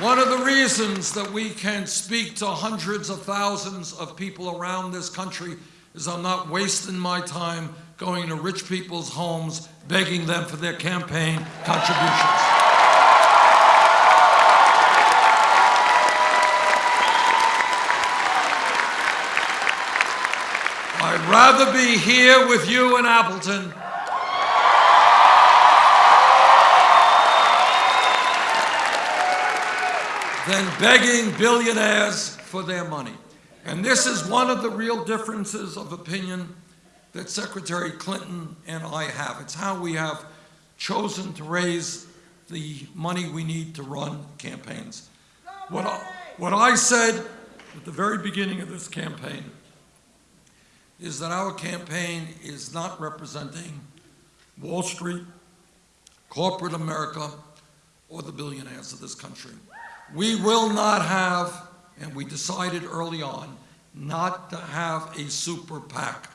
One of the reasons that we can speak to hundreds of thousands of people around this country is I'm not wasting my time going to rich people's homes begging them for their campaign contributions. I'd rather be here with you in Appleton than begging billionaires for their money. And this is one of the real differences of opinion that Secretary Clinton and I have. It's how we have chosen to raise the money we need to run campaigns. What I, what I said at the very beginning of this campaign is that our campaign is not representing Wall Street, corporate America, or the billionaires of this country. We will not have, and we decided early on, not to have a super PAC.